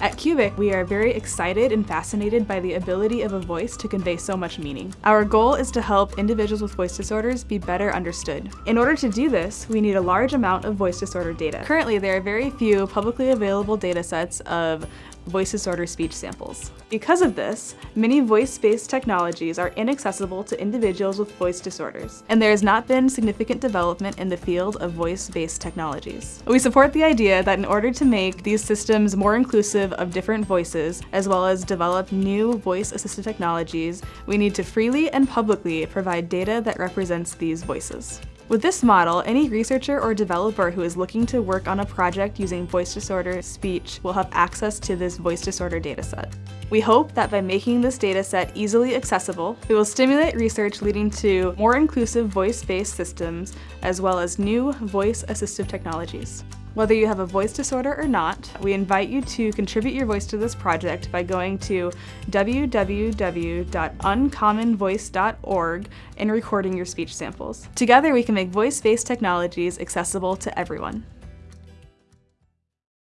At Cubic, we are very excited and fascinated by the ability of a voice to convey so much meaning. Our goal is to help individuals with voice disorders be better understood. In order to do this, we need a large amount of voice disorder data. Currently, there are very few publicly available data sets of voice disorder speech samples. Because of this, many voice-based technologies are inaccessible to individuals with voice disorders, and there has not been significant development in the field of voice-based technologies. We support the idea that in order to make these systems more inclusive of different voices, as well as develop new voice-assisted technologies, we need to freely and publicly provide data that represents these voices. With this model, any researcher or developer who is looking to work on a project using voice disorder speech will have access to this voice disorder dataset. We hope that by making this dataset easily accessible, it will stimulate research leading to more inclusive voice-based systems, as well as new voice-assistive technologies. Whether you have a voice disorder or not, we invite you to contribute your voice to this project by going to www.uncommonvoice.org and recording your speech samples. Together we can make voice-based technologies accessible to everyone.